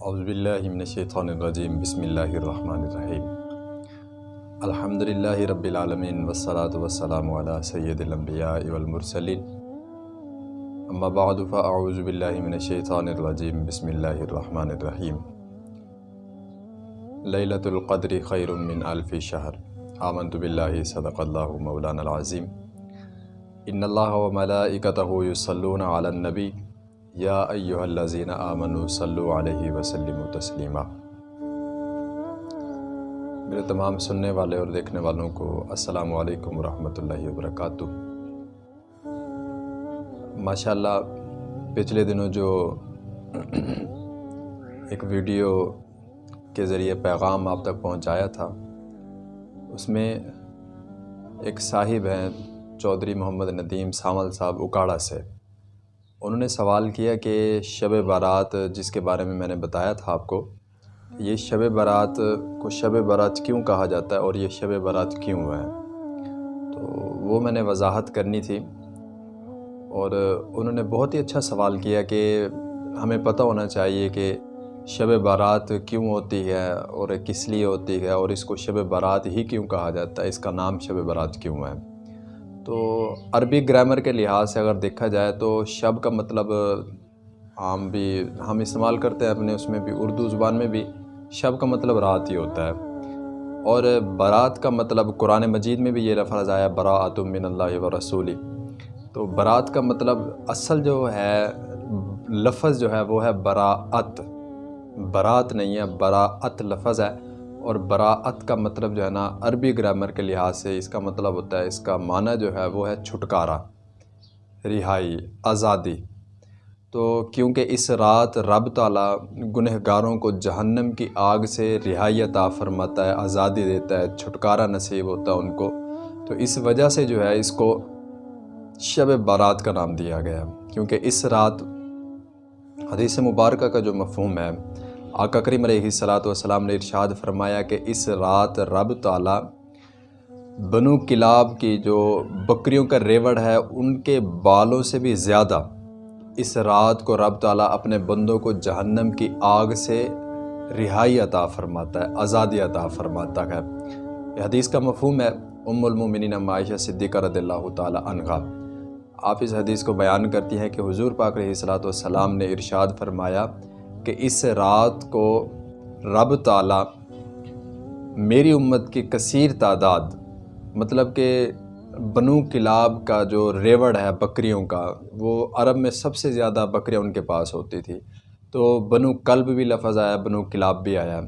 اعوذ باللہ من الشیطان الرجیم بسم اللہ الرحمن الرحیم الحمد للہ رب العالمین والصلاة والسلام علی سید الانبیاء والمرسلین اما بعد فاعوذ باللہ من الشیطان الرجیم بسم اللہ الرحمن الرحیم لیلۃ القدر خیر من الف شہر آمنت باللہ صدق اللہ مولانا العظیم ان اللہ و ملائکتہ یصلون علی النبی یا ایہا الذین آمنوا صلو علیہ وسلم تسلیما میرے تمام سننے والے اور دیکھنے والوں کو السلام علیکم ورحمۃ اللہ وبرکاتہ۔ ماشاءاللہ، پچھلے دنوں جو ایک ویڈیو کے ذریعے پیغام آپ تک پہنچایا تھا، اس میں ایک صاحب ہیں، چودھری محمد ندیم سامل صاحب اکاڑا سے۔ انہوں نے سوال کیا کہ شب بارات جس کے بارے میں میں نے بتایا تھا آپ کو، یہ شب بارات کو شب بارات کیوں کہا جاتا ہے اور یہ شب بارات کیوں ہے؟ تو وہ میں نے وضاحت کرنی تھی اور انہوں نے بہت ہی اچھا سوال کیا کہ ہمیں پتہ ہونا چاہیے کہ شب بارات کیوں ہوتی ہے اور کس لیے ہوتی ہے اور اس کو شب بارات ہی کیوں کہا جاتا ہے؟ اس کا نام شب بارات کیوں ہے؟ تو عربی گرامر کے لحاظ سے اگر دیکھا جائے تو شب کا مطلب عام بھی، ہم استعمال کرتے ہیں اپنے اس میں بھی، اردو زبان میں بھی، شب کا مطلب رات ہی ہوتا ہے۔ اور برات کا مطلب قرآن مجید میں بھی یہ لفظ آیا، براۃ من اللہ و رسولی۔ تو برات کا مطلب اصل جو ہے، لفظ جو ہے، وہ ہے براعت برات نہیں ہے براعت لفظ ہے۔ اور براعت کا مطلب جو ہے نا، عربی گرامر کے لحاظ سے اس کا مطلب ہوتا ہے، اس کا معنی جو ہے وہ ہے چھٹکارا، رہائی، آزادی۔ تو کیونکہ اس رات رب تعالیٰ گنہ گاروں کو جہنم کی آگ سے رہائی عطا فرماتا ہے، آزادی دیتا ہے، چھٹکارا نصیب ہوتا ہے ان کو، تو اس وجہ سے جو ہے اس کو شب بارات کا نام دیا گیا کیونکہ اس رات حدیث مبارکہ کا جو مفہوم ہے آقا کریم علیہ صلاۃ والسلام نے ارشاد فرمایا کہ اس رات رب تعالیٰ بنو کلاب کی جو بکریوں کا ریوڑ ہے، ان کے بالوں سے بھی زیادہ اس رات کو رب تعالیٰ اپنے بندوں کو جہنم کی آگ سے رہائی عطا فرماتا ہے، آزادی عطا فرماتا ہے۔ یہ حدیث کا مفہوم ہے، ام المومنین معاشہ صدیقہ رضی اللہ تعالیٰ عنہ آپ اس حدیث کو بیان کرتی ہیں کہ حضور پاک علیہ صلاۃ والسلام نے ارشاد فرمایا کہ اس رات کو رب تعالیٰ میری امت کی کثیر تعداد مطلب کہ بنو کلاب کا جو ریوڑ ہے بکریوں کا، وہ عرب میں سب سے زیادہ بکریاں ان کے پاس ہوتی تھی۔ تو بنو کلب بھی لفظ آیا، بنو کلاب بھی آیا۔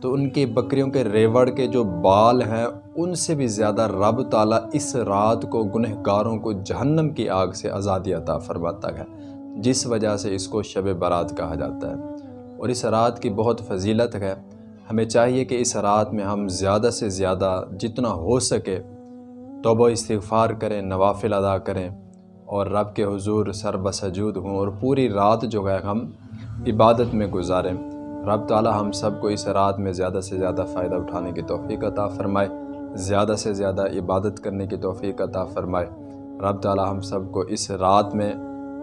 تو ان کی بکریوں کے ریوڑ کے جو بال ہیں، ان سے بھی زیادہ رب تعالیٰ اس رات کو گنہ گاروں کو جہنم کی آگ سے آزادی عطا فرماتا ہے، جس وجہ سے اس کو شب برات کہا جاتا ہے۔ اور اس رات کی بہت فضیلت ہے۔ ہمیں چاہیے کہ اس رات میں ہم زیادہ سے زیادہ جتنا ہو سکے توبہ استغفار کریں، نوافل ادا کریں اور رب کے حضور سر بسجود ہوں اور پوری رات جو ہے ہم عبادت میں گزاریں۔ رب تعالی ہم سب کو اس رات میں زیادہ سے زیادہ فائدہ اٹھانے کی توفیق عطا فرمائے، زیادہ سے زیادہ عبادت کرنے کی توفیق عطا فرمائے۔ رب تعالی ہم سب کو اس رات میں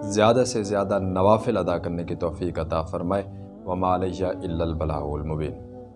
زیادہ سے زیادہ نوافل ادا کرنے کی توفیق عطا فرمائے۔ وما علیہ الا البلاغ المبین